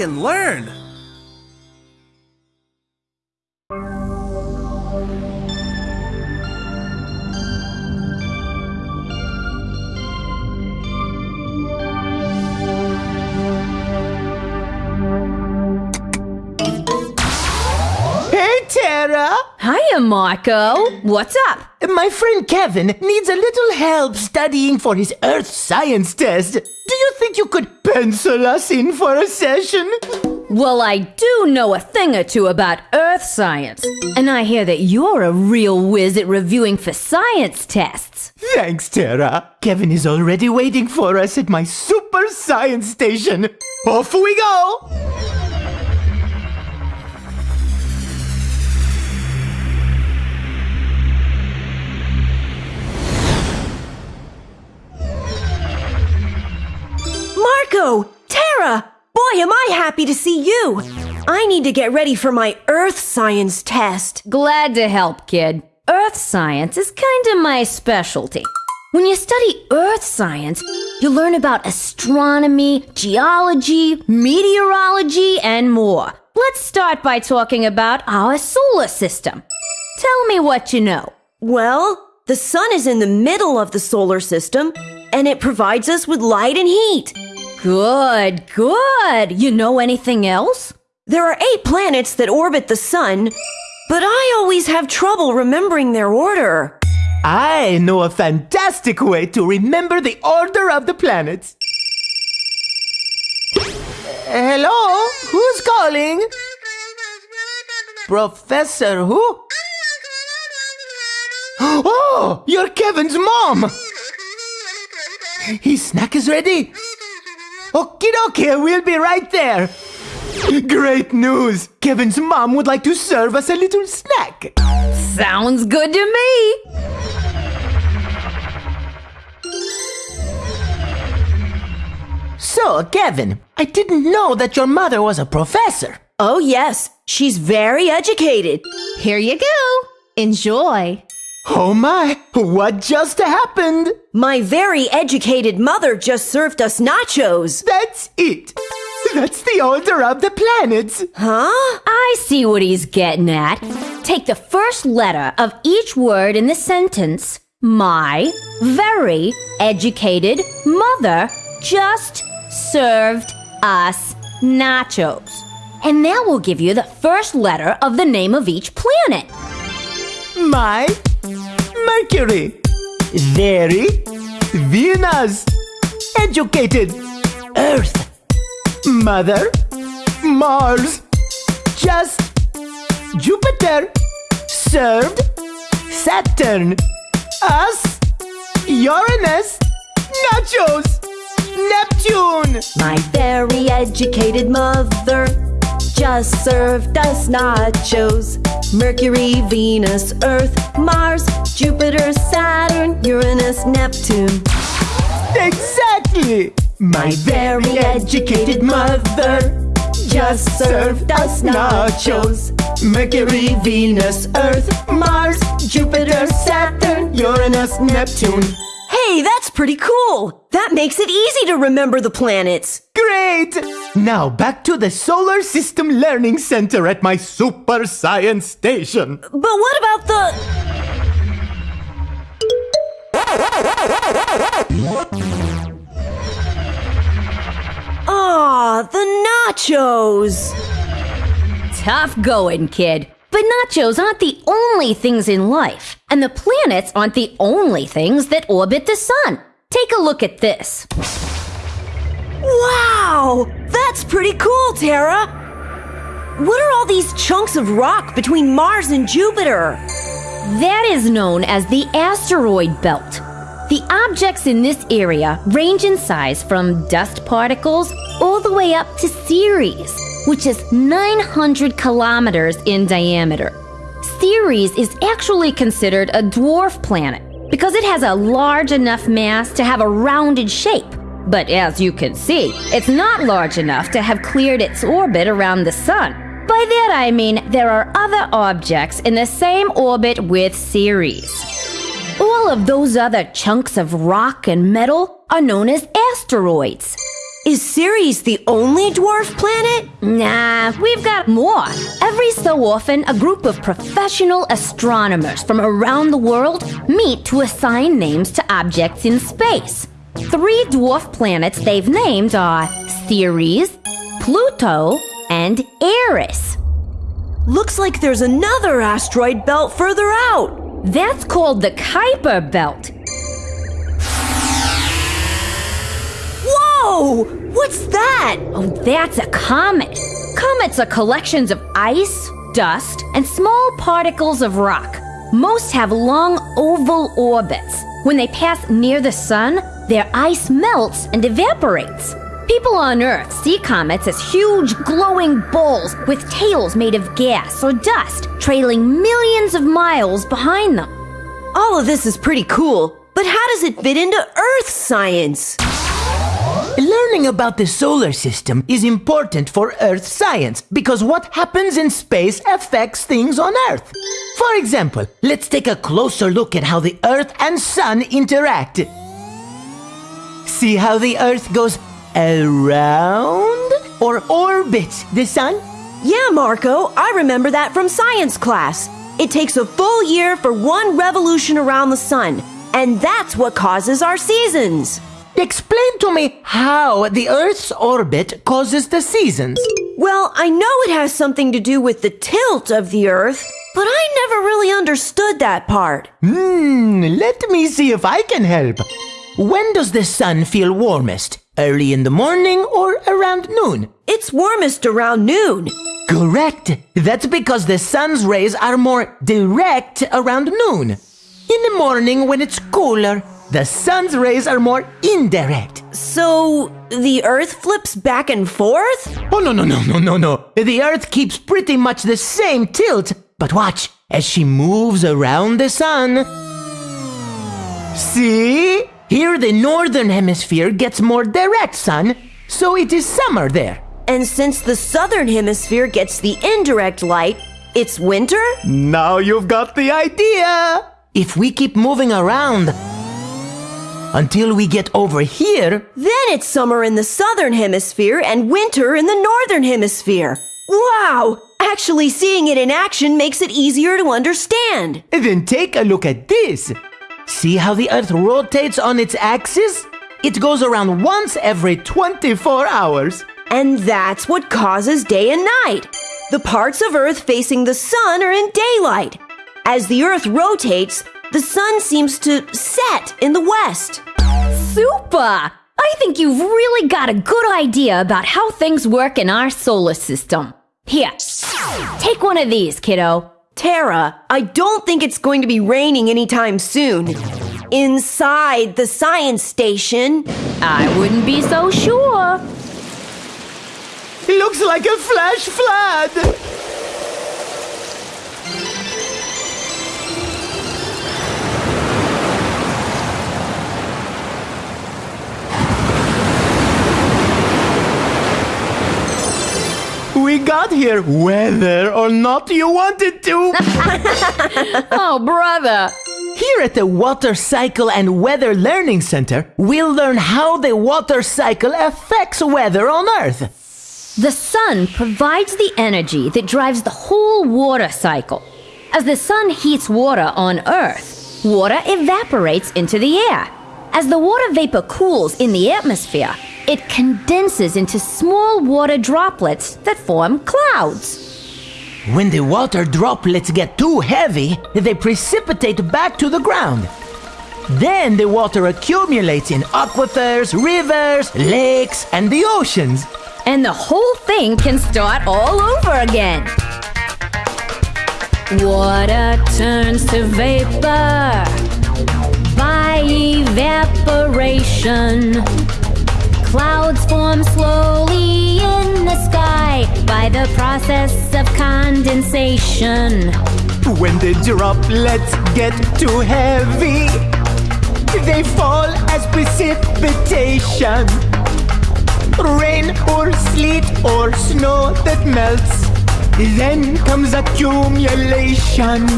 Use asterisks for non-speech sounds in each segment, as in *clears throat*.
and learn. Hiya, Marco. What's up? My friend Kevin needs a little help studying for his earth science test. Do you think you could pencil us in for a session? Well, I do know a thing or two about earth science. And I hear that you're a real whiz at reviewing for science tests. Thanks, Tara. Kevin is already waiting for us at my super science station. Off we go! Marco! Tara! Boy, am I happy to see you! I need to get ready for my earth science test. Glad to help, kid. Earth science is kind of my specialty. When you study earth science, you learn about astronomy, geology, meteorology, and more. Let's start by talking about our solar system. Tell me what you know. Well, the sun is in the middle of the solar system, and it provides us with light and heat. Good, good. You know anything else? There are eight planets that orbit the sun, but I always have trouble remembering their order. I know a fantastic way to remember the order of the planets. Eh, hello? Who's calling? Professor who? *gasps* Oh, you're Kevin's mom! His snack is ready. Okie dokie, we'll be right there. Great news! Kevin's mom would like to serve us a little snack. Sounds good to me. So, Kevin, I didn't know that your mother was a professor. Oh, yes, she's very educated. Here you go. Enjoy. Oh my, what just happened? My very educated mother just served us nachos. That's it. That's the order of the planets. Huh? I see what he's getting at. Take the first letter of each word in the sentence. My very educated mother just served us nachos. And that will give you the first letter of the name of each planet. My Mercury. Very Venus. Educated Earth. Mother Mars. Just Jupiter. Served Saturn. Us Uranus. Nachos. Neptune. My very educated mother just served us nachos. Mercury, Venus, Earth, Mars, Jupiter, Saturn, Uranus, Neptune. Exactly. My very educated mother just served us nachos. Mercury, Venus, Earth, Mars, Jupiter, Saturn, Uranus, Neptune. Hey, that's pretty cool. That makes it easy to remember the planets. Great! Now back to the Solar System Learning Center at my Super Science Station. But what about the. Ah, the nachos. Tough going, kid. But nachos aren't the only things in life, and the planets aren't the only things that orbit the sun. Take a look at this. Wow, that's pretty cool, Tara. What are all these chunks of rock between Mars and Jupiter? That is known as the asteroid belt. The objects in this area range in size from dust particles all the way up to Ceres, which is 900 kilometers in diameter. Ceres is actually considered a dwarf planet because it has a large enough mass to have a rounded shape. But as you can see, it's not large enough to have cleared its orbit around the sun. By that I mean there are other objects in the same orbit with Ceres. All of those other chunks of rock and metal are known as asteroids. Is Ceres the only dwarf planet? Nah, we've got more. Every so often, a group of professional astronomers from around the world meet to assign names to objects in space. Three dwarf planets they've named are Ceres, Pluto, and Eris. Looks like there's another asteroid belt further out. That's called the Kuiper Belt. Whoa! What's that? Oh, that's a comet. Comets are collections of ice, dust, and small particles of rock. Most have long oval orbits. When they pass near the sun, their ice melts and evaporates. People on Earth see comets as huge glowing balls with tails made of gas or dust, trailing millions of miles behind them. All of this is pretty cool, but how does it fit into Earth science? Learning about the solar system is important for Earth science because what happens in space affects things on Earth. For example, let's take a closer look at how the Earth and Sun interact. See how the Earth goes around or orbits the Sun? Yeah, Marco, I remember that from science class. It takes a full year for one revolution around the sun, and that's what causes our seasons. Explain to me how the Earth's orbit causes the seasons. Well, I know it has something to do with the tilt of the Earth, but I never really understood that part. Hmm, let me see if I can help. When does the sun feel warmest? Early in the morning or around noon? It's warmest around noon. Correct. That's because the sun's rays are more direct around noon. In the morning, when it's cooler, the sun's rays are more indirect. So, the Earth flips back and forth? Oh, no, no, no, no, no, no. The Earth keeps pretty much the same tilt. But watch, as she moves around the sun. See? Here the northern hemisphere gets more direct sun, so it is summer there. And since the southern hemisphere gets the indirect light, it's winter? Now you've got the idea. If we keep moving around until we get over here, Then it's summer in the southern hemisphere and winter in the northern hemisphere. Wow! Actually, seeing it in action makes it easier to understand. then take a look at this. See how the Earth rotates on its axis? It goes around once every 24 hours. And that's what causes day and night. The parts of Earth facing the sun are in daylight. As the Earth rotates, the sun seems to set in the west. Super! I think you've really got a good idea about how things work in our solar system. Here, take one of these, kiddo. Tara, I don't think it's going to be raining anytime soon. Inside the science station, I wouldn't be so sure. Looks like a flash flood. We got here whether or not you wanted to. *laughs* Oh, brother. Here at the Water Cycle and Weather Learning Center, we'll learn how the water cycle affects weather on Earth. The sun provides the energy that drives the whole water cycle. As the sun heats water on Earth, water evaporates into the air. As the water vapor cools in the atmosphere, it condenses into small water droplets that form clouds. When the water droplets get too heavy, they precipitate back to the ground. Then the water accumulates in aquifers, rivers, lakes, and the oceans. And the whole thing can start all over again. Water turns to vapor by evaporation. Clouds form slowly in the sky by the process of condensation. When the droplets get too heavy, they fall as precipitation. Rain or sleet or snow that melts. Then comes accumulation.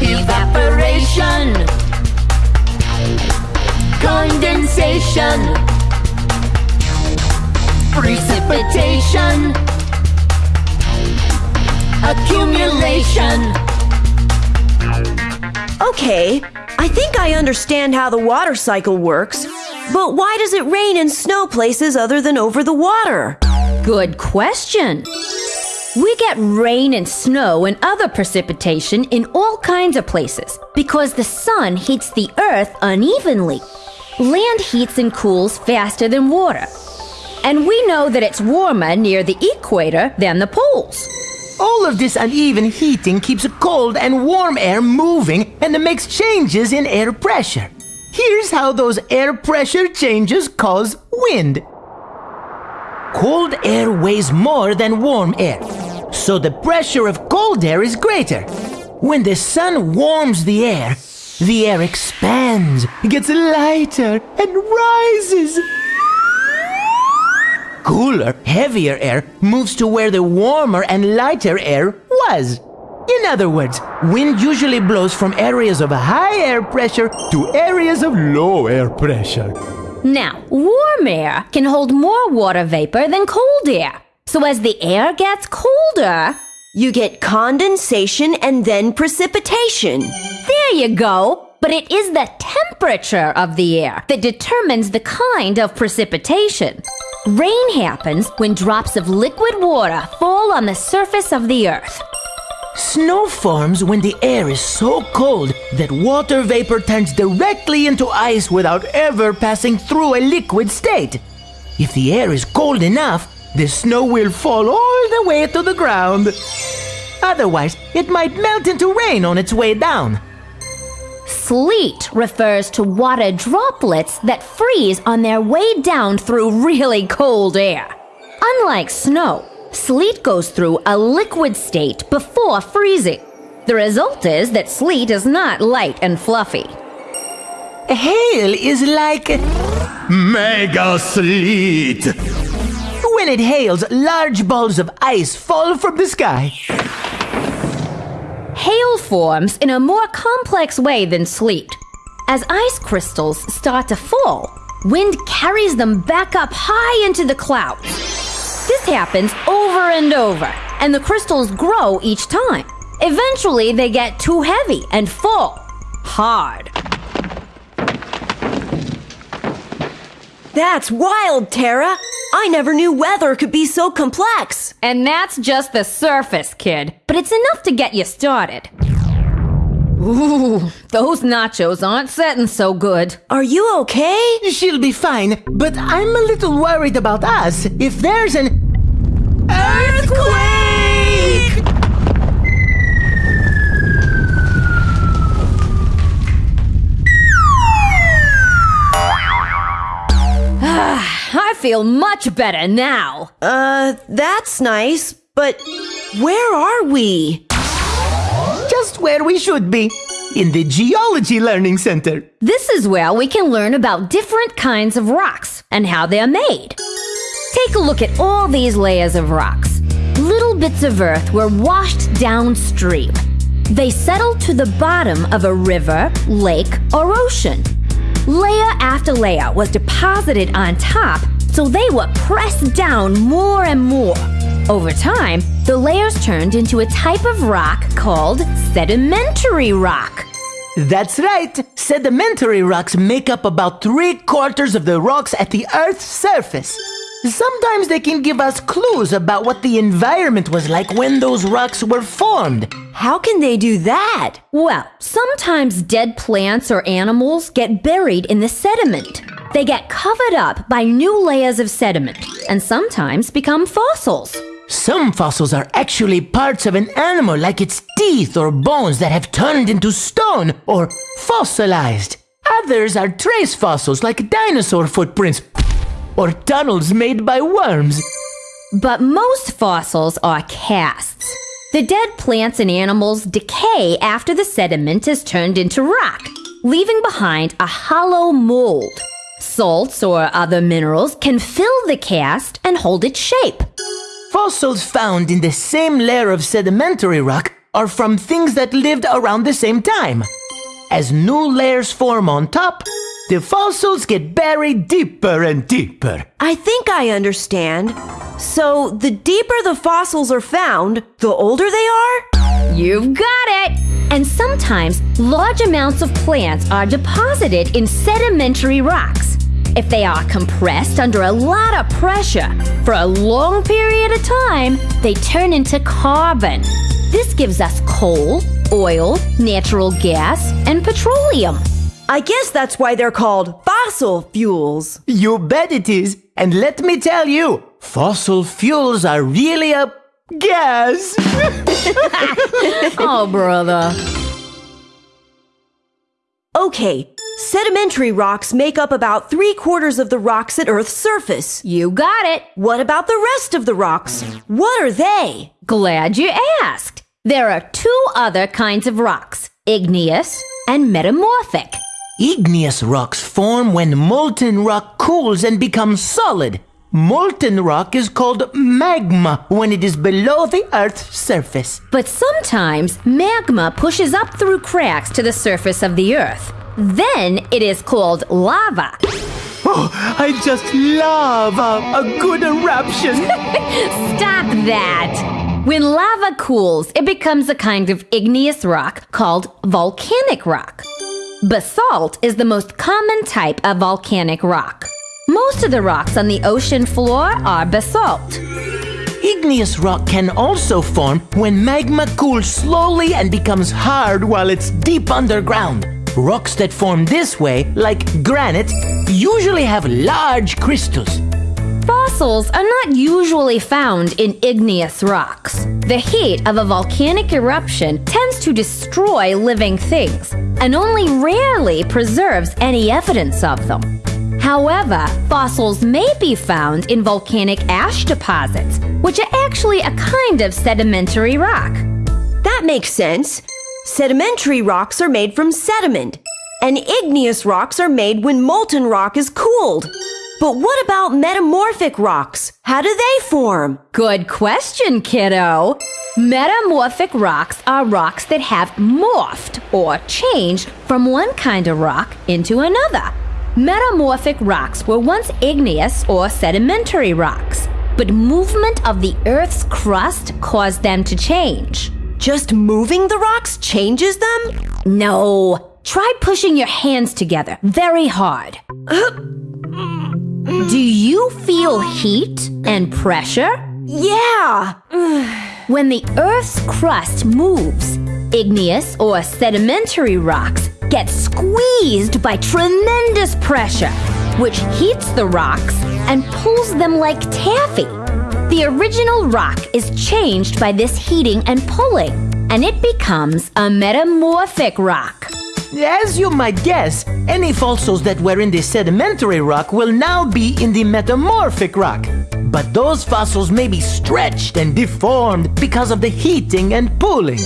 Evaporation. Condensation, precipitation, accumulation. Okay, I think I understand how the water cycle works, but why does it rain and snow places other than over the water? Good question. We get rain and snow and other precipitation in all kinds of places because the sun heats the earth unevenly. Land heats and cools faster than water. And we know that it's warmer near the equator than the poles. All of this uneven heating keeps cold and warm air moving and it makes changes in air pressure. Here's how those air pressure changes cause wind. Cold air weighs more than warm air, so the pressure of cold air is greater. When the sun warms the air, the air expands, gets lighter, and rises. Cooler, heavier air moves to where the warmer and lighter air was. In other words, wind usually blows from areas of high air pressure to areas of low air pressure. Now, warm air can hold more water vapor than cold air. So as the air gets colder, You get condensation and then precipitation. there you go. But it is the temperature of the air that determines the kind of precipitation. Rain happens when drops of liquid water fall on the surface of the earth. Snow forms when the air is so cold that water vapor turns directly into ice without ever passing through a liquid state. If the air is cold enough, the snow will fall all the way to the ground. Otherwise, it might melt into rain on its way down. Sleet refers to water droplets that freeze on their way down through really cold air. Unlike snow, sleet goes through a liquid state before freezing. The result is that sleet is not light and fluffy. Hail is like mega sleet. When it hails, large balls of ice fall from the sky. Hail forms in a more complex way than sleet. As ice crystals start to fall, wind carries them back up high into the clouds. This happens over and over, and the crystals grow each time. Eventually, they get too heavy and fall hard. That's wild, Tara. I never knew weather could be so complex. And that's just the surface, kid. But it's enough to get you started. Ooh, those nachos aren't setting so good. Are you okay? She'll be fine, but I'm a little worried about us. If there's an earthquake! Ah, I feel much better now. Uh, that's nice, but where are we? Just where we should be. In the Geology Learning Center. This is where we can learn about different kinds of rocks and how they're made. Take a look at all these layers of rocks. Little bits of earth were washed downstream. They settled to the bottom of a river, lake, or ocean. Layer after layer was deposited on top, so they were pressed down more and more. Over time, the layers turned into a type of rock called sedimentary rock. That's right. Sedimentary rocks make up about three quarters of the rocks at the Earth's surface. Sometimes they can give us clues about what the environment was like when those rocks were formed. How can they do that? Well, sometimes dead plants or animals get buried in the sediment. They get covered up by new layers of sediment and sometimes become fossils. Some fossils are actually parts of an animal, like its teeth or bones that have turned into stone or fossilized. Others are trace fossils, like dinosaur footprints or tunnels made by worms. But most fossils are casts. The dead plants and animals decay after the sediment is turned into rock, leaving behind a hollow mold. Salts or other minerals can fill the cast and hold its shape. Fossils found in the same layer of sedimentary rock are from things that lived around the same time. As new layers form on top, the fossils get buried deeper and deeper. I think I understand. So, the deeper the fossils are found, the older they are? You've got it! And sometimes large amounts of plants are deposited in sedimentary rocks. If they are compressed under a lot of pressure for a long period of time, they turn into carbon. This gives us coal, oil, natural gas, and petroleum. I guess that's why they're called fossil fuels. You bet it is. And let me tell you, fossil fuels are really a gas. *laughs* Oh, brother. Okay, sedimentary rocks make up about three quarters of the rocks at Earth's surface. You got it. What about the rest of the rocks? What are they? Glad you asked. There are two other kinds of rocks igneous and metamorphic. Igneous rocks form when molten rock cools and becomes solid. Molten rock is called magma when it is below the Earth's surface. But sometimes magma pushes up through cracks to the surface of the earth. Then it is called lava. Oh, I just love a, a good eruption. *laughs* Stop that! When lava cools, it becomes a kind of igneous rock called volcanic rock. Basalt is the most common type of volcanic rock. Most of the rocks on the ocean floor are basalt. Igneous rock can also form when magma cools slowly and becomes hard while it's deep underground. Rocks that form this way, like granite, usually have large crystals. Fossils are not usually found in igneous rocks. The heat of a volcanic eruption tends to destroy living things and only rarely preserves any evidence of them. However, fossils may be found in volcanic ash deposits, which are actually a kind of sedimentary rock. That makes sense. Sedimentary rocks are made from sediment, and igneous rocks are made when molten rock is cooled. But what about metamorphic rocks? How do they form? Good question, kiddo. Metamorphic rocks are rocks that have morphed or changed from one kind of rock into another. Metamorphic rocks were once igneous or sedimentary rocks, but movement of the Earth's crust caused them to change. Just moving the rocks changes them? No, try pushing your hands together very hard. *gasps* *gasps* Mm. *sighs* Do you feel heat and pressure? Yeah. *sighs* When the Earth's crust moves, igneous or sedimentary rocks get squeezed by tremendous pressure, which heats the rocks and pulls them like taffy. The original rock is changed by this heating and pulling, and it becomes a metamorphic rock. As you might guess, any fossils that were in the sedimentary rock will now be in the metamorphic rock. But those fossils may be stretched and deformed because of the heating and pulling.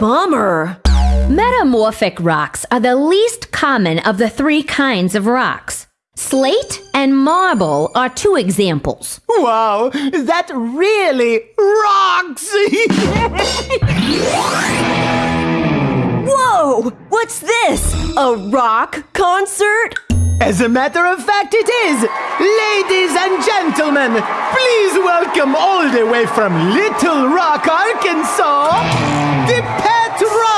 Bummer. Metamorphic rocks are the least common of the three kinds of rocks. Slate and marble are two examples. Wow, that really rocks! *laughs* *laughs* Whoa! What's this? A rock concert? As a matter of fact, it is! Ladies and gentlemen, please welcome all the way from Little Rock, Arkansas, the Pet Rocks!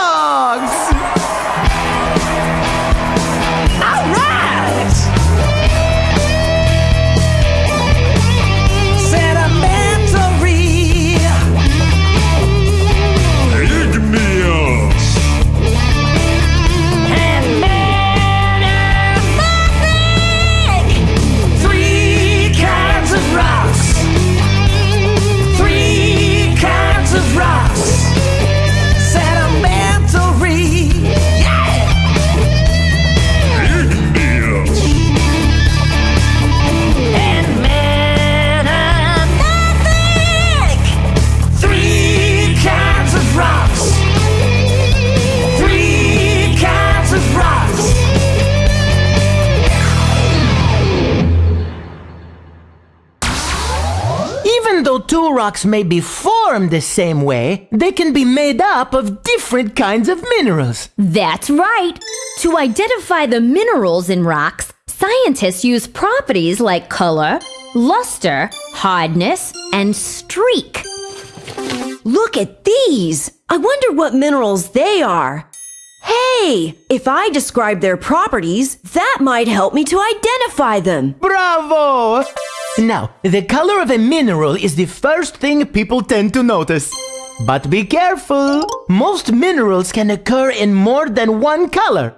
Two rocks may be formed the same way, they can be made up of different kinds of minerals. That's right. To identify the minerals in rocks, scientists use properties like color, luster, hardness, and streak. Look at these! I wonder what minerals they are. Hey, if I describe their properties, that might help me to identify them. Bravo! Now, the color of a mineral is the first thing people tend to notice. But be careful! Most minerals can occur in more than one color.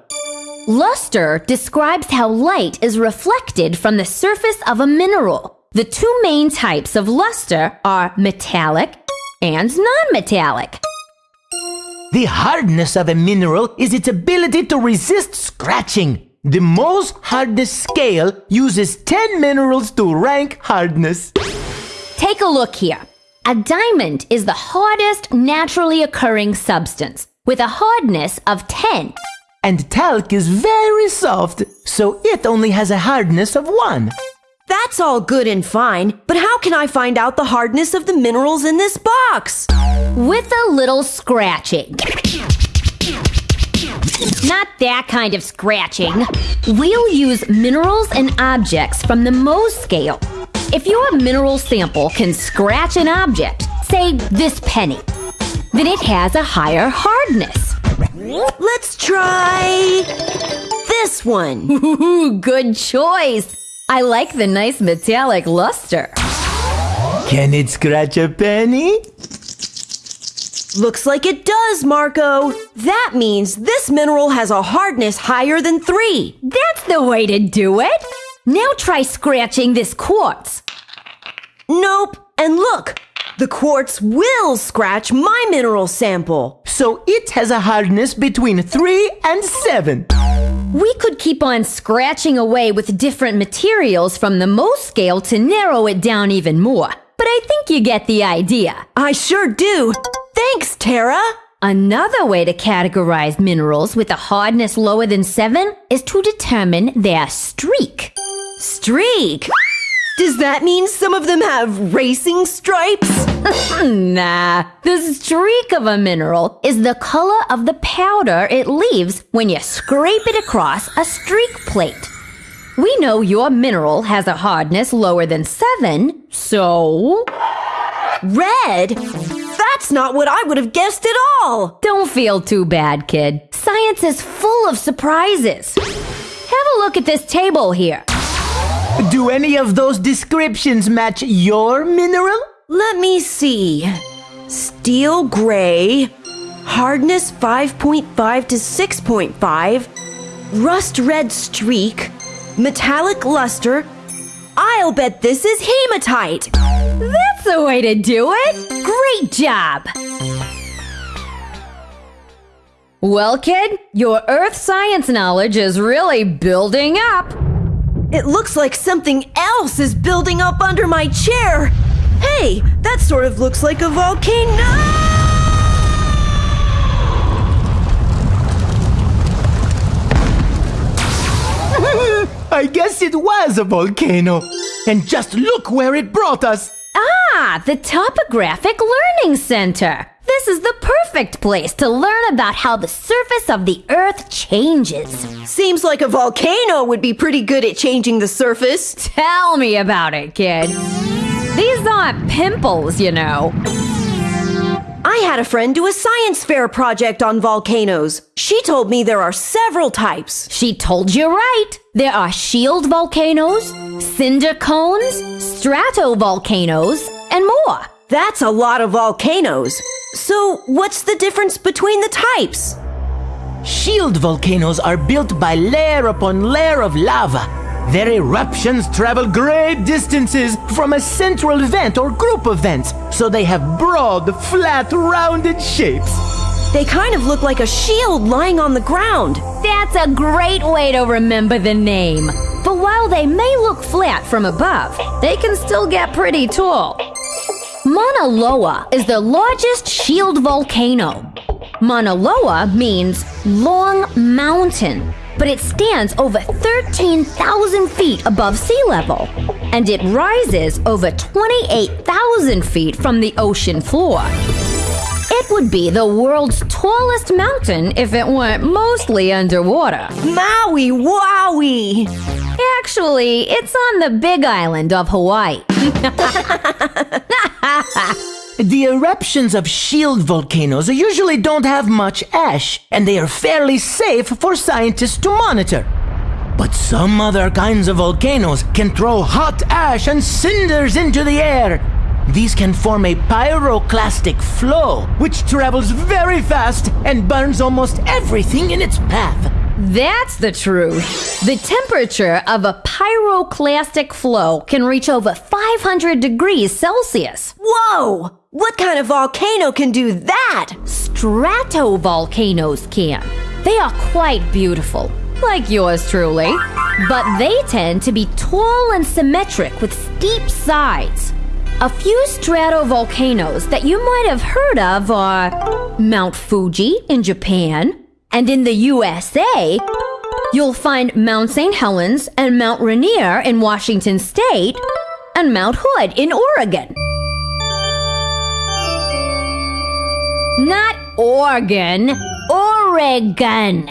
Luster describes how light is reflected from the surface of a mineral. The two main types of luster are metallic and non-metallic. The hardness of a mineral is its ability to resist scratching. The Mohs hardness scale uses 10 minerals to rank hardness. Take a look here. A diamond is the hardest naturally occurring substance with a hardness of 10. And talc is very soft, so it only has a hardness of 1. That's all good and fine, but how can I find out the hardness of the minerals in this box? With a little scratching. Not that kind of scratching. We'll use minerals and objects from the Mohs scale. If your mineral sample can scratch an object, say this penny, then it has a higher hardness. Let's try this one. Ooh, good choice. I like the nice metallic luster. Can it scratch a penny? Looks like it does, Marco. That means this mineral has a hardness higher than three. That's the way to do it. Now try scratching this quartz. Nope. And look, the quartz will scratch my mineral sample. So it has a hardness between 3 and 7. We could keep on scratching away with different materials from the Mohs scale to narrow it down even more. But I think you get the idea. I sure do. Thanks, Tara. Another way to categorize minerals with a hardness lower than 7 is to determine their streak. Streak. Does that mean some of them have racing stripes? *laughs* Nah, the streak of a mineral is the color of the powder it leaves when you scrape it across a streak plate. We know your mineral has a hardness lower than 7, so Red? That's not what I would have guessed at all. don't feel too bad, kid. Science is full of surprises. Have a look at this table here. Do any of those descriptions match your mineral? Let me see. Steel gray, hardness 5.5 to 6.5, rust red streak, metallic luster. I'll bet this is hematite. That's the way to do it. Great job. Well, kid, your earth science knowledge is really building up. It looks like something else is building up under my chair. Hey, that sort of looks like a volcano. *laughs* I guess it was a volcano. And just look where it brought us. Ah, the Topographic Learning Center. This is the perfect place to learn about how the surface of the Earth changes. Seems like a volcano would be pretty good at changing the surface. Tell me about it, kid. These aren't pimples, you know. I had a friend do a science fair project on volcanoes. She told me there are several types. She told you right. There are shield volcanoes, cinder cones, stratovolcanoes, and more. That's a lot of volcanoes. So, what's the difference between the types? Shield volcanoes are built by layer upon layer of lava. Their eruptions travel great distances from a central vent or group of vents, so they have broad, flat, rounded shapes. They kind of look like a shield lying on the ground. That's a great way to remember the name. But while they may look flat from above, they can still get pretty tall. Mauna Loa is the largest shield volcano. Mauna Loa means long mountain, but it stands over 13,000 feet above sea level. and it rises over 28,000 feet from the ocean floor. It would be the world's tallest mountain if it weren't mostly underwater. Maui wowie! Actually, it's on the big island of Hawaii. *laughs* The eruptions of shield volcanoes usually don't have much ash, and they are fairly safe for scientists to monitor. But some other kinds of volcanoes can throw hot ash and cinders into the air. These can form a pyroclastic flow, which travels very fast and burns almost everything in its path. That's the truth. The temperature of a pyroclastic flow can reach over 500 degrees Celsius. Whoa! What kind of volcano can do that? Stratovolcanoes can. They are quite beautiful, like yours truly, but they tend to be tall and symmetric with steep sides. A few stratovolcanoes that you might have heard of are Mount Fuji in Japan, and in the USA, you'll find Mount St. Helens and Mount Rainier in Washington State, and Mount Hood in Oregon. Not Oregon, Oregon.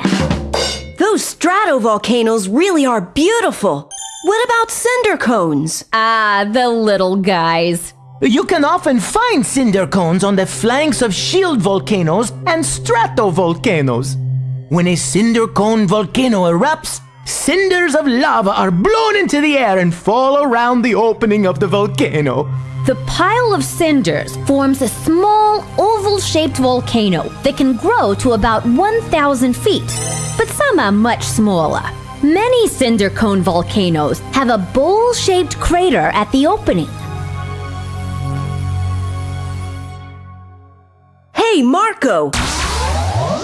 Those stratovolcanoes really are beautiful. What about cinder cones? Ah, the little guys. You can often find cinder cones on the flanks of shield volcanoes and stratovolcanoes. When a cinder cone volcano erupts, cinders of lava are blown into the air and fall around the opening of the volcano. The pile of cinders forms a small oval shaped volcano that can grow to about 1,000 feet, but some are much smaller. Many cinder cone volcanoes have a bowl shaped crater at the opening. Hey, Marco!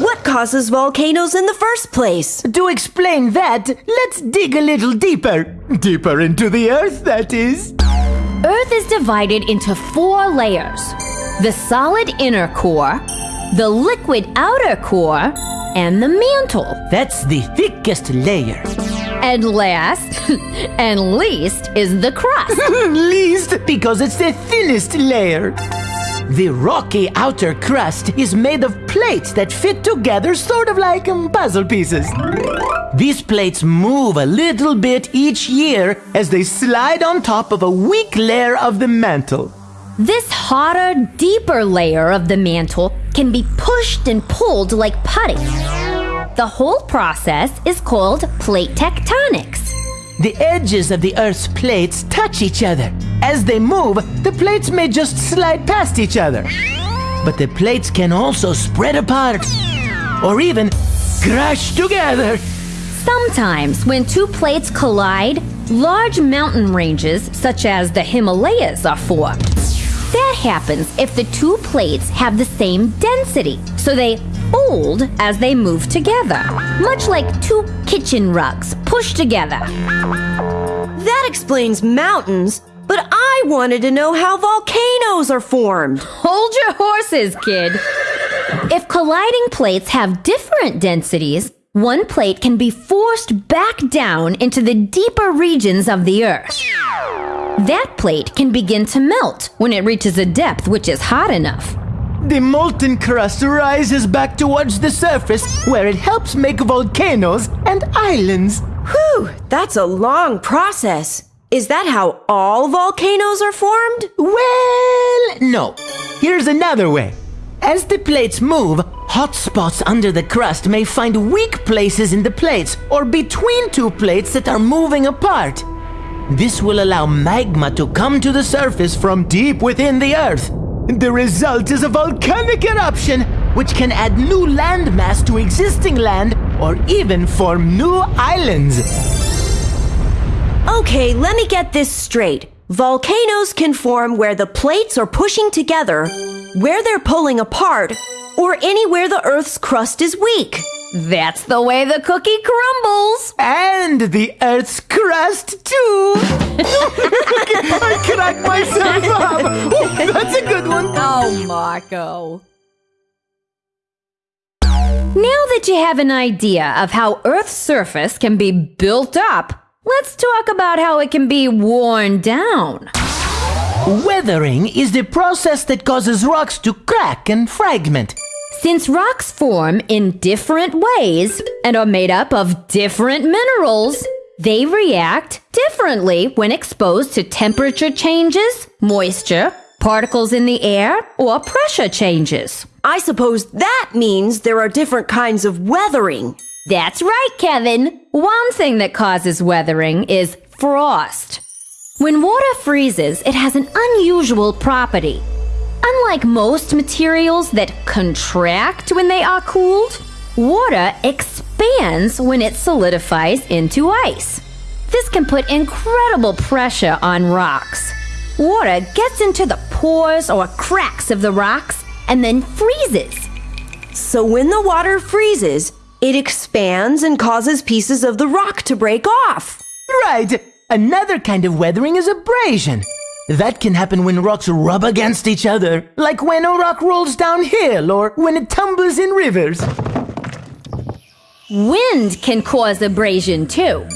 What causes volcanoes in the first place? To explain that, let's dig a little deeper. Deeper into the earth, that is. Earth is divided into four layers the solid inner core, the liquid outer core, and the mantle. That's the thickest layer. And last *laughs* and least is the crust. *laughs* Least because it's the thinnest layer. The rocky outer crust is made of plates that fit together sort of like um, puzzle pieces. These plates move a little bit each year as they slide on top of a weak layer of the mantle. This hotter, deeper layer of the mantle can be pushed and pulled like putty. The whole process is called plate tectonics. The edges of the Earth's plates touch each other. As they move, the plates may just slide past each other. But the plates can also spread apart or even crash together. Sometimes, when two plates collide, large mountain ranges, such as the Himalayas, are formed. That happens if the two plates have the same density, so they fold as they move together, much like two kitchen rugs pushed together. That explains mountains, but I wanted to know how volcanoes are formed. Hold your horses, kid. If colliding plates have different densities, one plate can be forced back down into the deeper regions of the Earth. That plate can begin to melt when it reaches a depth which is hot enough. The molten crust rises back towards the surface where it helps make volcanoes and islands. Whew, that's a long process. Is that how all volcanoes are formed? Well, no. Here's another way. As the plates move, hot spots under the crust may find weak places in the plates or between two plates that are moving apart. This will allow magma to come to the surface from deep within the earth. The result is a volcanic eruption, which can add new landmass to existing land or even form new islands. Okay, let me get this straight. Volcanoes can form where the plates are pushing together, where they're pulling apart, or anywhere the Earth's crust is weak. That's the way the cookie crumbles. And the Earth's crust, too! *laughs* I cracked myself up! Oh, that's a good one! Oh, Marco. Now that you have an idea of how Earth's surface can be built up, let's talk about how it can be worn down. Weathering is the process that causes rocks to crack and fragment. Since rocks form in different ways and are made up of different minerals, they react differently when exposed to temperature changes, moisture, particles in the air, or pressure changes. I suppose that means there are different kinds of weathering. That's right, Kevin. One thing that causes weathering is frost. When water freezes, it has an unusual property. Unlike most materials that contract when they are cooled, water expands when it solidifies into ice. This can put incredible pressure on rocks. Water gets into the pores or cracks of the rocks and then freezes. So when the water freezes, it expands and causes pieces of the rock to break off. Right. Another kind of weathering is abrasion. That can happen when rocks rub against each other, like when a rock rolls downhill or when it tumbles in rivers. Wind can cause abrasion too.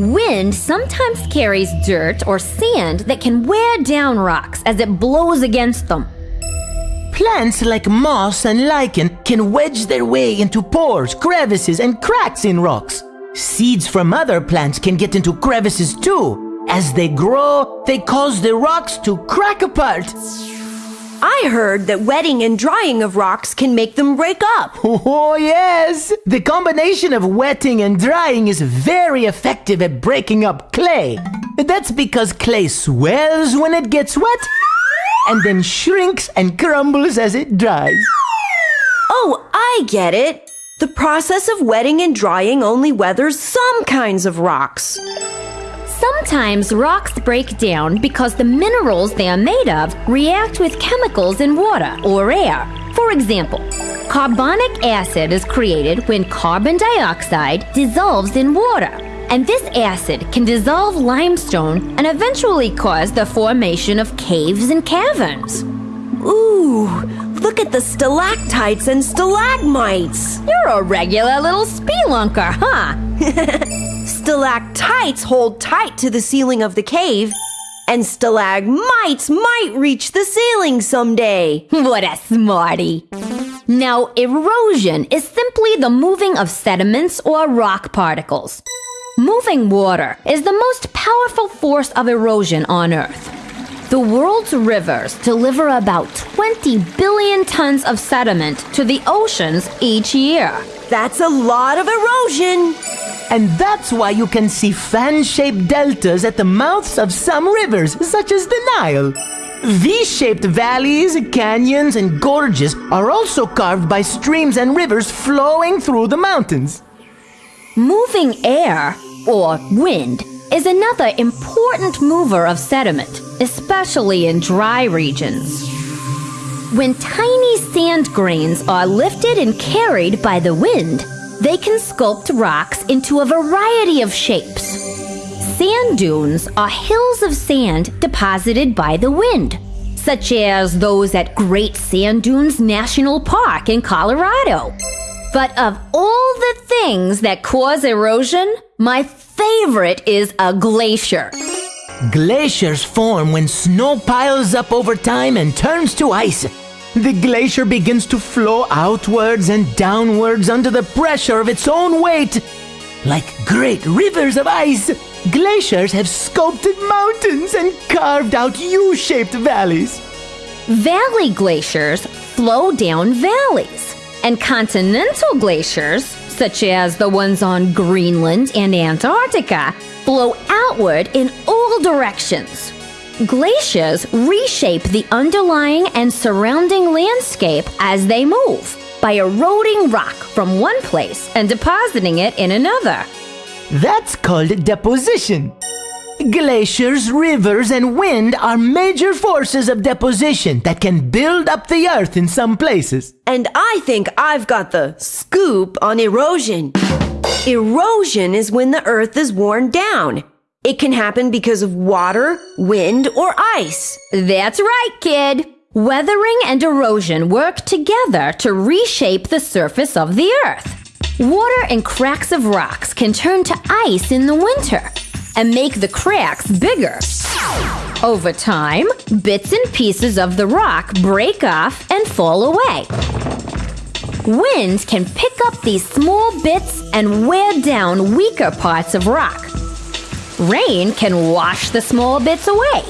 Wind sometimes carries dirt or sand that can wear down rocks as it blows against them. Plants like moss and lichen can wedge their way into pores, crevices, and cracks in rocks. Seeds from other plants can get into crevices too. As they grow, they cause the rocks to crack apart. I heard that wetting and drying of rocks can make them break up. *laughs* Oh, yes! The combination of wetting and drying is very effective at breaking up clay. That's because clay swells when it gets wet and then shrinks and crumbles as it dries. Oh, I get it. The process of wetting and drying only weathers some kinds of rocks. Sometimes rocks break down because the minerals they are made of react with chemicals in water or air. For example, carbonic acid is created when carbon dioxide dissolves in water. And this acid can dissolve limestone and eventually cause the formation of caves and caverns. Ooh, look at the stalactites and stalagmites. You're a regular little spelunker, huh? *laughs* Stalactites hold tight to the ceiling of the cave, and stalagmites might reach the ceiling someday. *laughs* What a smarty. Now, erosion is simply the moving of sediments or rock particles. Moving water is the most powerful force of erosion on Earth. The world's rivers deliver about 20 billion tons of sediment to the oceans each year. That's a lot of erosion. And that's why you can see fan shaped deltas at the mouths of some rivers, such as the Nile. V shaped valleys, canyons, and gorges are also carved by streams and rivers flowing through the mountains. Moving air, or wind, is another important mover of sediment, especially in dry regions. When tiny sand grains are lifted and carried by the wind, they can sculpt rocks into a variety of shapes. Sand dunes are hills of sand deposited by the wind, such as those at Great Sand Dunes National Park in Colorado. But of all the things that cause erosion, my favorite is a glacier. Glaciers form when snow piles up over time and turns to ice. The glacier begins to flow outwards and downwards under the pressure of its own weight. Like great rivers of ice, glaciers have sculpted mountains and carved out U shaped valleys. Valley glaciers flow down valleys, and continental glaciers, such as the ones on Greenland and Antarctica, flow outward in all directions. Glaciers reshape the underlying and surrounding landscape as they move by eroding rock from one place and depositing it in another. That's called deposition. Glaciers, rivers, and wind are major forces of deposition that can build up the earth in some places. And I think I've got the scoop on erosion. Erosion is when the earth is worn down. It can happen because of water, wind, or ice. That's right, kid. Weathering and erosion work together to reshape the surface of the earth. Water and cracks of rocks can turn to ice in the winter. and make the cracks bigger. Over time, bits and pieces of the rock break off and fall away. Wind can pick up these small bits and wear down weaker parts of rock. Rain can wash the small bits away.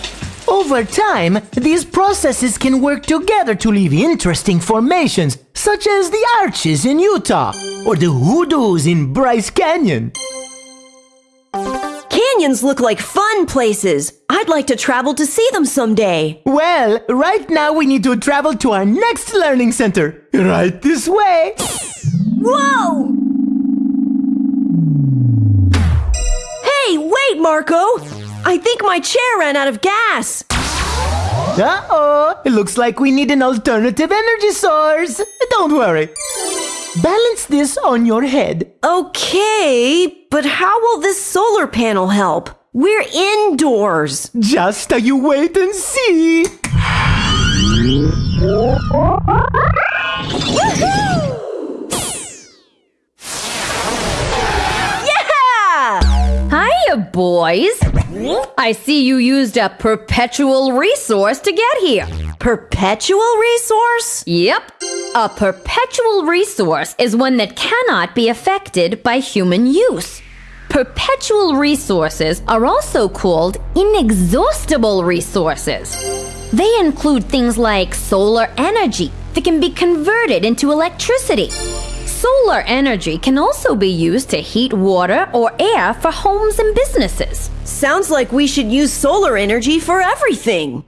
Over time, these processes can work together to leave interesting formations, such as the arches in Utah or the hoodoos in Bryce Canyon. Canyons look like fun places. I'd like to travel to see them someday. Well, right now we need to travel to our next learning center. Right this way. Whoa! Hey, wait, Marco! I think my chair ran out of gas. Uh oh, it looks like we need an alternative energy source. Don't worry. Balance this on your head. Okay, but how will this solar panel help? We're indoors. Just you wait and see. Yeah! Hiya, boys! I see you used a perpetual resource to get here. Perpetual resource? Yep. A perpetual resource is one that cannot be affected by human use. Perpetual resources are also called inexhaustible resources. They include things like solar energy that can be converted into electricity. Solar energy can also be used to heat water or air for homes and businesses. Sounds like we should use solar energy for everything.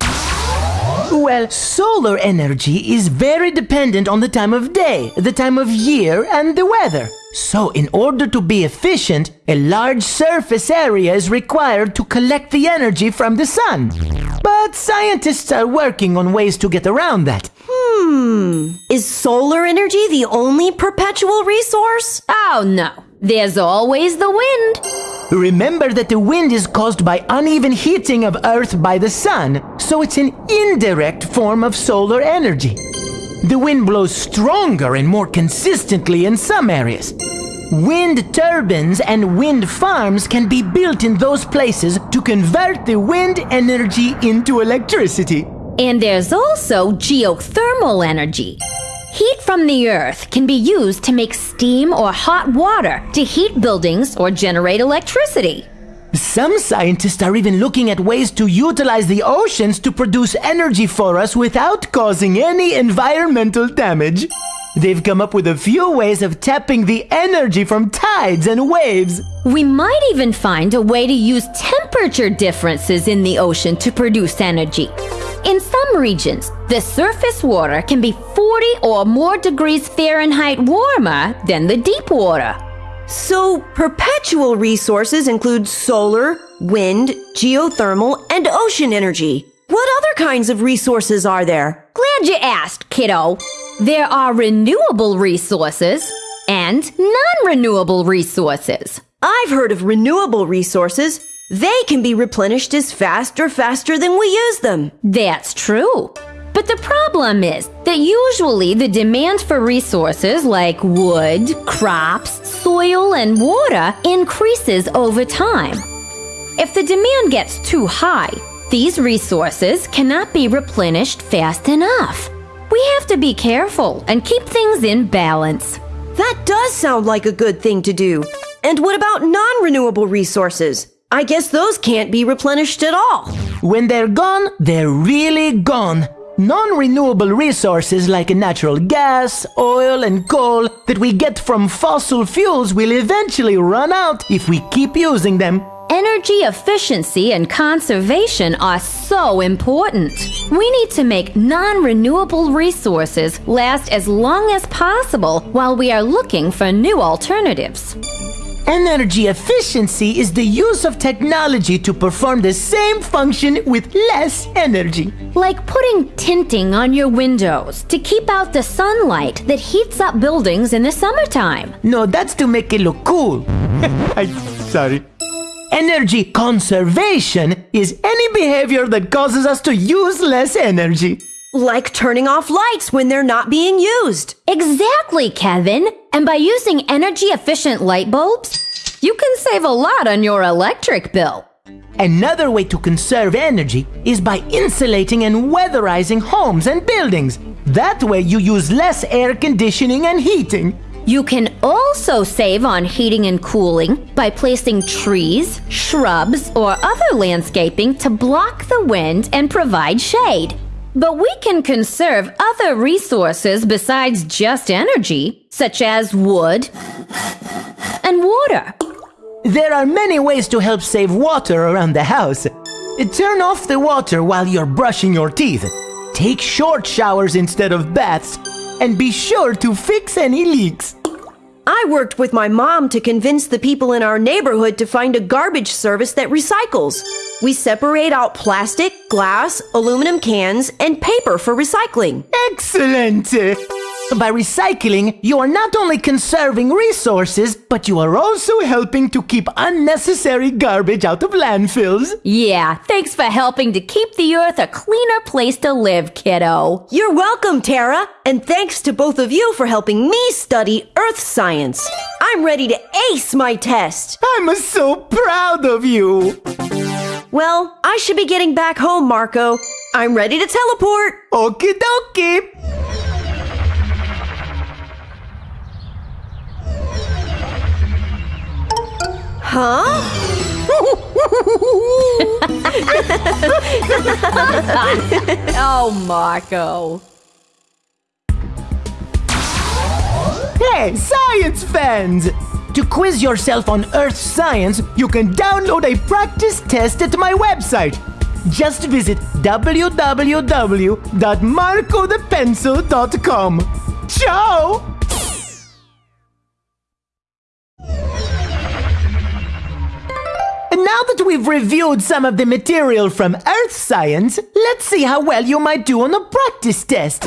Well, solar energy is very dependent on the time of day, the time of year, and the weather. So, in order to be efficient, a large surface area is required to collect the energy from the sun. But scientists are working on ways to get around that. Hmm. Is solar energy the only perpetual resource? Oh no, there's always the wind. Remember that the wind is caused by uneven heating of Earth by the sun, so it's an indirect form of solar energy. The wind blows stronger and more consistently in some areas. Wind turbines and wind farms can be built in those places to convert the wind energy into electricity. And there's also geothermal energy. Heat from the earth can be used to make steam or hot water to heat buildings or generate electricity. Some scientists are even looking at ways to utilize the oceans to produce energy for us without causing any environmental damage. They've come up with a few ways of tapping the energy from tides and waves. We might even find a way to use temperature differences in the ocean to produce energy. In some regions, the surface water can be 40 or more degrees Fahrenheit warmer than the deep water. So, perpetual resources include solar, wind, geothermal, and ocean energy. What other kinds of resources are there? Glad you asked, kiddo. There are renewable resources and non renewable resources. I've heard of renewable resources. They can be replenished as fast or faster than we use them. That's true. But the problem is that usually the demand for resources like wood, crops, soil, and water increases over time. If the demand gets too high, these resources cannot be replenished fast enough. We have to be careful and keep things in balance. That does sound like a good thing to do. And what about non renewable resources? I guess those can't be replenished at all. When they're gone, they're really gone. Non renewable resources like natural gas, oil, and coal that we get from fossil fuels will eventually run out if we keep using them. Energy efficiency and conservation are so important. We need to make non renewable resources last as long as possible while we are looking for new alternatives. Energy efficiency is the use of technology to perform the same function with less energy. Like putting tinting on your windows to keep out the sunlight that heats up buildings in the summertime. No, that's to make it look cool. *laughs* I, sorry. Energy conservation is any behavior that causes us to use less energy. Like turning off lights when they're not being used. Exactly, Kevin. And by using energy efficient light bulbs, you can save a lot on your electric bill. Another way to conserve energy is by insulating and weatherizing homes and buildings. That way, you use less air conditioning and heating. You can also save on heating and cooling by placing trees, shrubs, or other landscaping to block the wind and provide shade. But we can conserve other resources besides just energy, such as wood and water. There are many ways to help save water around the house. Turn off the water while you're brushing your teeth. Take short showers instead of baths. And be sure to fix any leaks. I worked with my mom to convince the people in our neighborhood to find a garbage service that recycles. We separate out plastic, glass, aluminum cans, and paper for recycling. Excellent! By recycling, you are not only conserving resources, but you are also helping to keep unnecessary garbage out of landfills. Yeah, thanks for helping to keep the earth a cleaner place to live, kiddo. You're welcome, Tara, and thanks to both of you for helping me study earth science. I'm ready to ace my test. I'm so proud of you. Well, I should be getting back home, Marco. I'm ready to teleport. Okie dokie. Huh? *laughs* Oh, Marco. Hey, science fans! To quiz yourself on Earth science, you can download a practice test at my website. Just visit www.marcothepencil.com. Ciao! That we've reviewed some of the material from Earth science, let's see how well you might do on a practice test.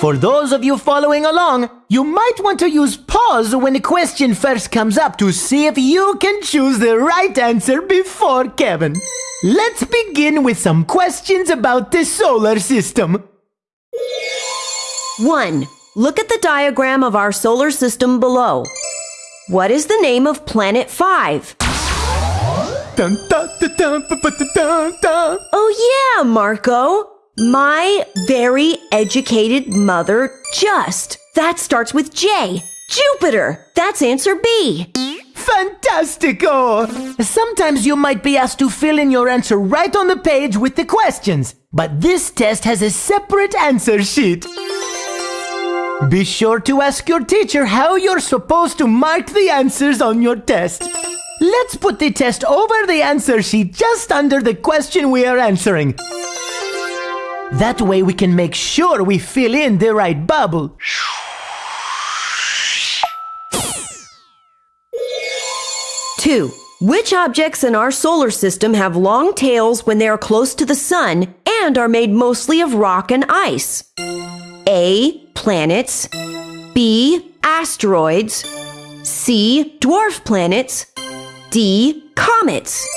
For those of you following along, you might want to use pause when a question first comes up to see if you can choose the right answer before Kevin. Let's begin with some questions about the solar system. 1. Look at the diagram of our solar system below. What is the name of planet 5? Dun, dun, dun. Oh, yeah, Marco. My very educated mother just. That starts with J. Jupiter. That's answer B. Fantastico! Sometimes you might be asked to fill in your answer right on the page with the questions, but this test has a separate answer sheet. Be sure to ask your teacher how you're supposed to mark the answers on your test. Let's put the test over the answer sheet just under the question we are answering. That way we can make sure we fill in the right bubble. Two. Which objects in our solar system have long tails when they are close to the sun and are made mostly of rock and ice? A. Planets. B. Asteroids. C. Dwarf planets. D. Comets.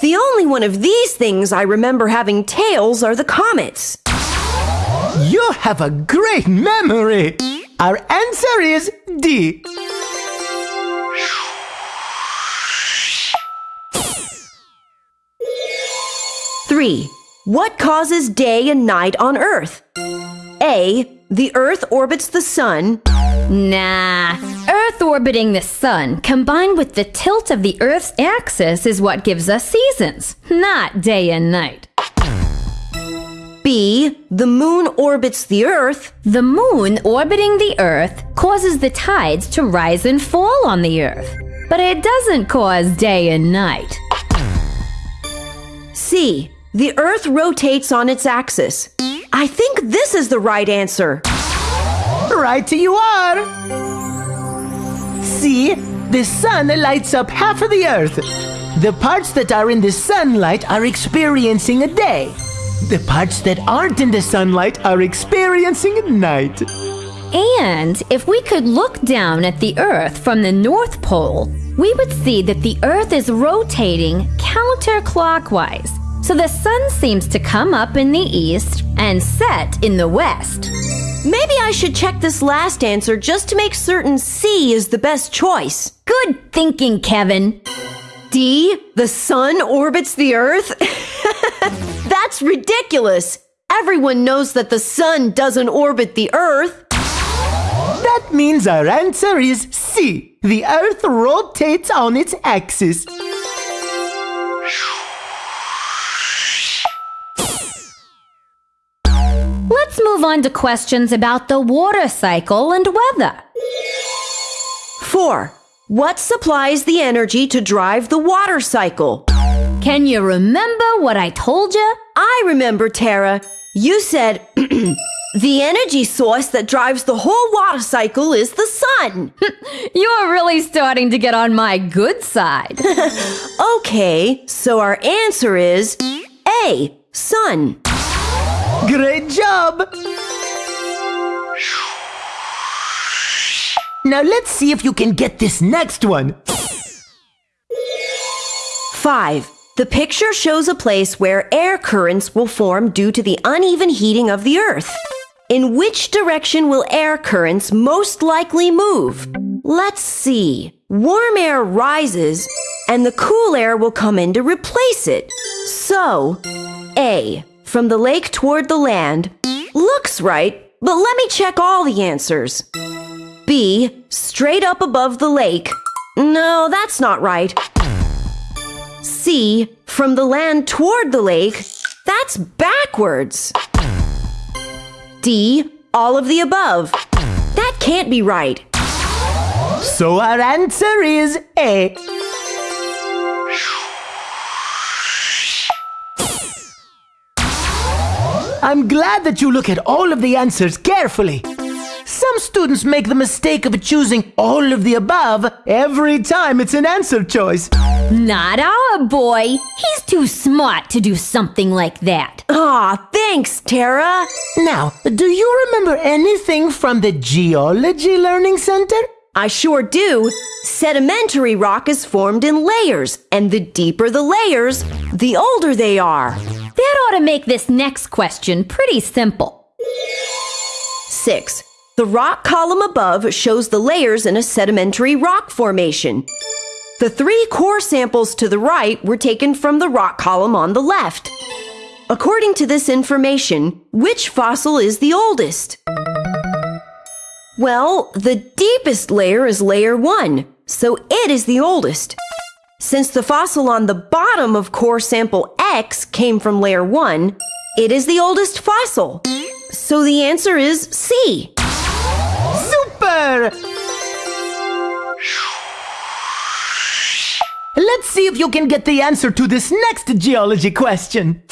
The only one of these things I remember having tails are the comets. You have a great memory! Our answer is D. Three. What causes day and night on Earth? A. The Earth orbits the sun. Nah. Earth orbiting the sun combined with the tilt of the Earth's axis is what gives us seasons, not day and night. B. The moon orbits the Earth. The moon orbiting the Earth causes the tides to rise and fall on the Earth, but it doesn't cause day and night. C. The Earth rotates on its axis. I think this is the right answer. Right you are! See, the sun lights up half of the earth. The parts that are in the sunlight are experiencing a day. The parts that aren't in the sunlight are experiencing a night. And if we could look down at the Earth from the North Pole, we would see that the Earth is rotating counterclockwise. So the sun seems to come up in the east and set in the west. Maybe I should check this last answer just to make certain C is the best choice. Good thinking, Kevin. D, the sun orbits the earth? *laughs* That's ridiculous. Everyone knows that the sun doesn't orbit the earth. That means our answer is C. The Earth rotates on its axis. Let's move on to questions about the water cycle and weather. 4. What supplies the energy to drive the water cycle? Can you remember what I told you? I remember, Tara. You said *clears throat* the energy source that drives the whole water cycle is the sun. *laughs* You're really starting to get on my good side. *laughs* okay, so our answer is A, sun. Great job! Now let's see if you can get this next one. 5. The picture shows a place where air currents will form due to the uneven heating of the earth. In which direction will air currents most likely move? Let's see. Warm air rises and the cool air will come in to replace it. So, A, from the lake toward the land, looks right, but let me check all the answers. B, straight up above the lake. No, that's not right. C, from the land toward the lake. That's backwards. D, all of the above. That can't be right. So our answer is A. I'm glad that you look at all of the answers carefully. Some students make the mistake of choosing all of the above every time it's an answer choice. Not our boy. He's too smart to do something like that. Aw, thanks, Tara. Now, do you remember anything from the Geology Learning Center? I sure do. Sedimentary rock is formed in layers, and the deeper the layers, the older they are. That ought to make this next question pretty simple. 6. The rock column above shows the layers in a sedimentary rock formation. The three core samples to the right were taken from the rock column on the left. According to this information, which fossil is the oldest? Well, the deepest layer is layer 1, so it is the oldest. Since the fossil on the bottom of core sample X came from layer 1, it is the oldest fossil. So the answer is C. Super! Let's see if you can get the answer to this next geology question.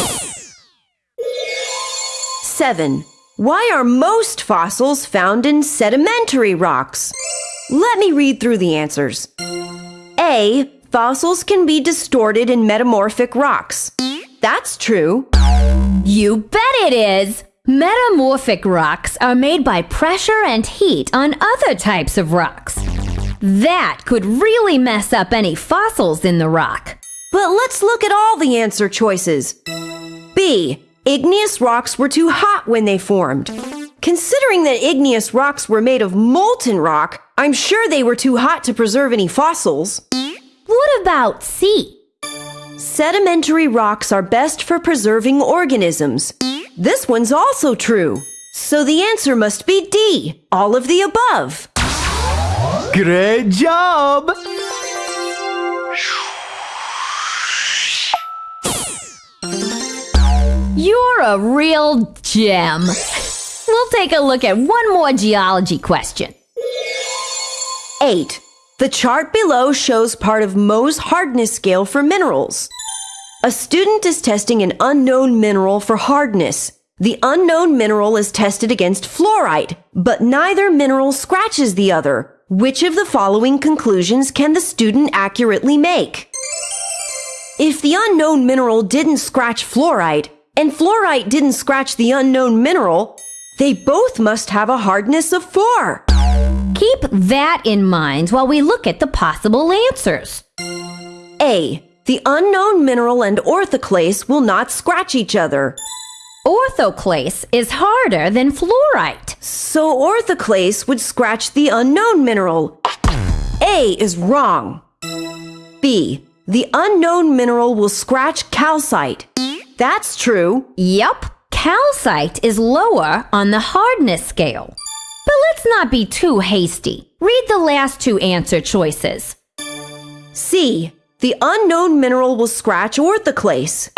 7. Why are most fossils found in sedimentary rocks? Let me read through the answers. A. Fossils can be distorted in metamorphic rocks. That's true. You bet it is! Metamorphic rocks are made by pressure and heat on other types of rocks. That could really mess up any fossils in the rock. But let's look at all the answer choices. B. Igneous rocks were too hot when they formed. Considering that igneous rocks were made of molten rock, I'm sure they were too hot to preserve any fossils. What about C? Sedimentary rocks are best for preserving organisms. This one's also true. So the answer must be D, all of the above. Great job! You're a real gem. We'll take a look at one more geology question. 8. The chart below shows part of Mohs hardness scale for minerals. A student is testing an unknown mineral for hardness. The unknown mineral is tested against fluorite, but neither mineral scratches the other. Which of the following conclusions can the student accurately make? If the unknown mineral didn't scratch fluorite, and fluorite didn't scratch the unknown mineral, they both must have a hardness of 4. Keep that in mind while we look at the possible answers. A. The unknown mineral and orthoclase will not scratch each other. Orthoclase is harder than fluorite. So orthoclase would scratch the unknown mineral. A is wrong. B. The unknown mineral will scratch calcite. That's true. Yup, calcite is lower on the hardness scale. But let's not be too hasty. Read the last two answer choices. C. The unknown mineral will scratch orthoclase.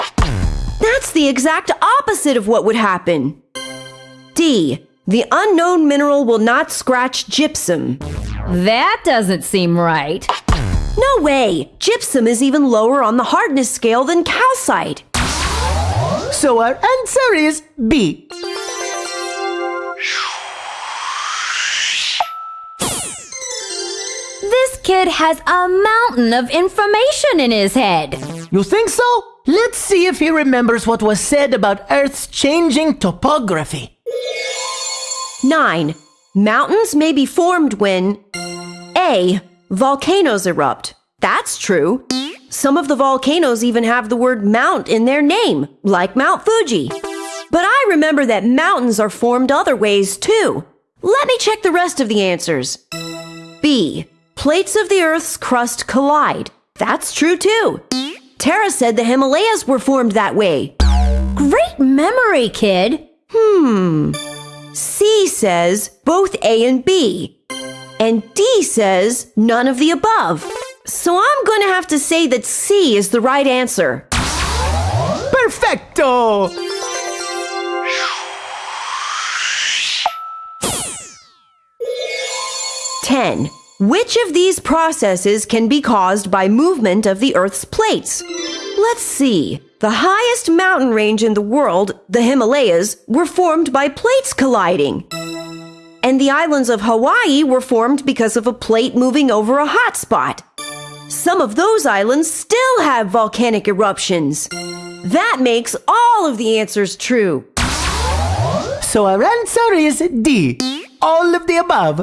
That's the exact opposite of what would happen. D. The unknown mineral will not scratch gypsum. That doesn't seem right. No way! Gypsum is even lower on the hardness scale than calcite. So our answer is B. This kid has a mountain of information in his head. You think so? Let's see if he remembers what was said about Earth's changing topography. 9. Mountains may be formed when A. Volcanoes erupt. That's true. Some of the volcanoes even have the word mount in their name, like Mount Fuji. But I remember that mountains are formed other ways too. Let me check the rest of the answers. B. Plates of the Earth's crust collide. That's true too. Tara said the Himalayas were formed that way. Great memory, kid. Hmm. C says both A and B. And D says none of the above. So I'm going to have to say that C is the right answer. Perfecto! Ten. Which of these processes can be caused by movement of the Earth's plates? Let's see. The highest mountain range in the world, the Himalayas, were formed by plates colliding. And the islands of Hawaii were formed because of a plate moving over a hot spot. Some of those islands still have volcanic eruptions. That makes all of the answers true. So our answer is D. All of the above.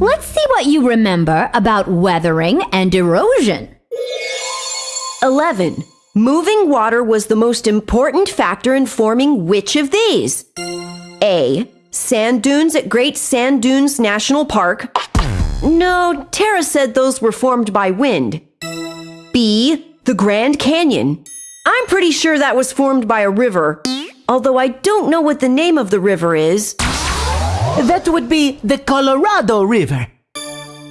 Let's see what you remember about weathering and erosion. 11. Moving water was the most important factor in forming which of these? A. Sand dunes at Great Sand Dunes National Park. No, Tara said those were formed by wind. B. The Grand Canyon. I'm pretty sure that was formed by a river, although I don't know what the name of the river is. That would be the Colorado River.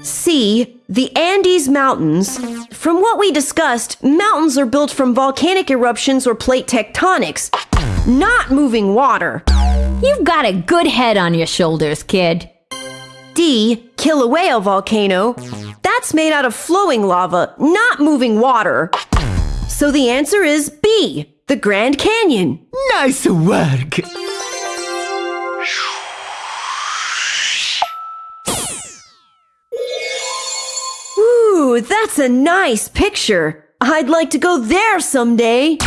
C. The Andes Mountains. From what we discussed, mountains are built from volcanic eruptions or plate tectonics, not moving water. You've got a good head on your shoulders, kid. D. Kilauea volcano. That's made out of flowing lava, not moving water. So the answer is B. The Grand Canyon. Nice work! Ooh, that's a nice picture. I'd like to go there someday.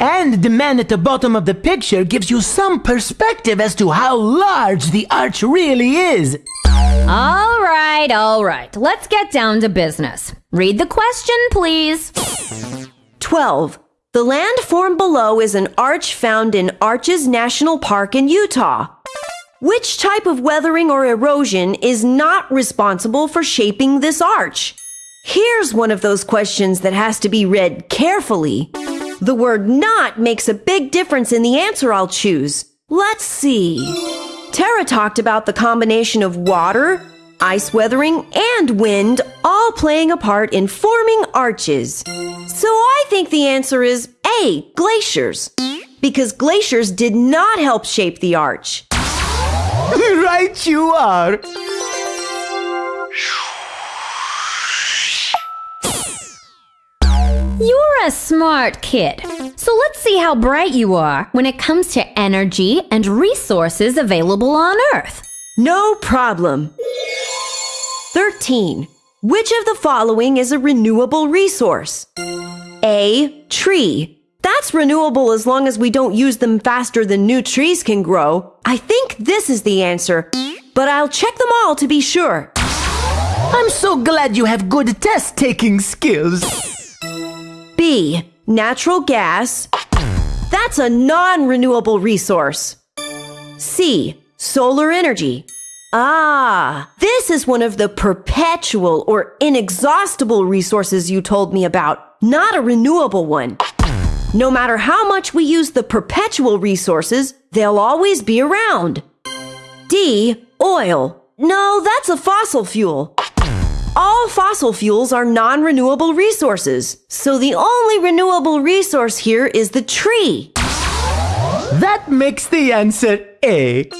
And the man at the bottom of the picture gives you some perspective as to how large the arch really is. All right, all right. Let's get down to business. Read the question, please. 12. The land formed below is an arch found in Arches National Park in Utah. Which type of weathering or erosion is not responsible for shaping this arch? Here's one of those questions that has to be read carefully. The word not makes a big difference in the answer I'll choose. Let's see. Tara talked about the combination of water, ice weathering, and wind all playing a part in forming arches. So I think the answer is A, glaciers. Because glaciers did not help shape the arch. *laughs* right you are. *laughs* You're a smart kid. So let's see how bright you are when it comes to energy and resources available on Earth. No problem. 13. Which of the following is a renewable resource? A. Tree. That's renewable as long as we don't use them faster than new trees can grow. I think this is the answer, but I'll check them all to be sure. I'm so glad you have good test taking skills. B. Natural gas. That's a non renewable resource. C. Solar energy. Ah, this is one of the perpetual or inexhaustible resources you told me about, not a renewable one. No matter how much we use the perpetual resources, they'll always be around. D. Oil. No, that's a fossil fuel. All fossil fuels are non renewable resources, so the only renewable resource here is the tree. That makes the answer A.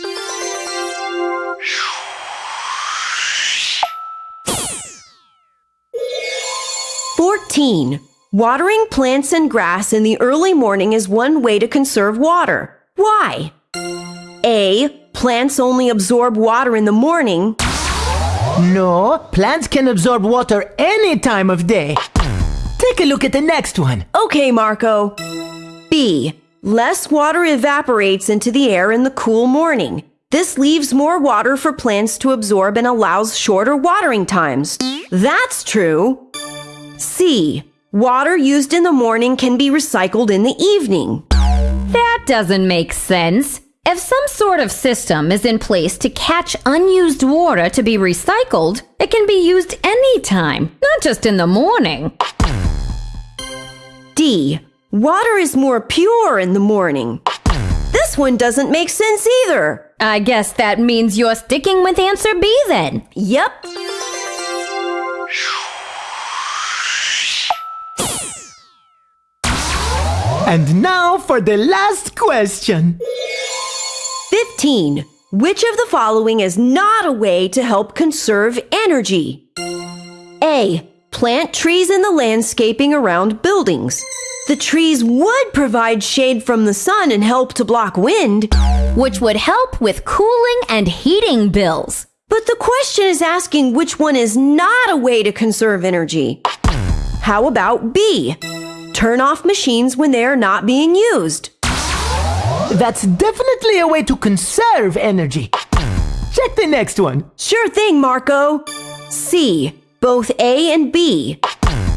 Fourteen. Watering plants and grass in the early morning is one way to conserve water. Why? A. Plants only absorb water in the morning. No, plants can absorb water any time of day. Take a look at the next one. Okay, Marco. B. Less water evaporates into the air in the cool morning. This leaves more water for plants to absorb and allows shorter watering times. That's true. C. Water used in the morning can be recycled in the evening. That doesn't make sense. If some sort of system is in place to catch unused water to be recycled, it can be used anytime, not just in the morning. D. Water is more pure in the morning. This one doesn't make sense either. I guess that means you're sticking with answer B then. Yep. And now for the last question. 15. Which of the following is not a way to help conserve energy? A. Plant trees in the landscaping around buildings. The trees would provide shade from the sun and help to block wind. Which would help with cooling and heating bills. But the question is asking which one is not a way to conserve energy. How about B? Turn off machines when they are not being used. That's definitely a way to conserve energy. Check the next one. Sure thing, Marco. C. Both A and B.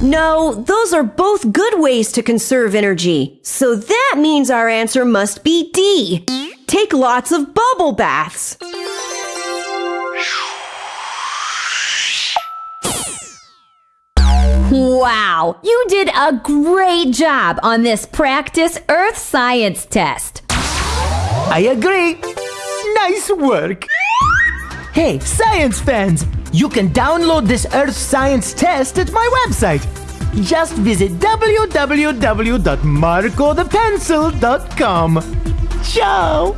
No, those are both good ways to conserve energy. So that means our answer must be D. Take lots of bubble baths. Wow, you did a great job on this practice earth science test. I agree. Nice work. Hey, science fans, you can download this Earth Science test at my website. Just visit www.marcothepencil.com. Ciao!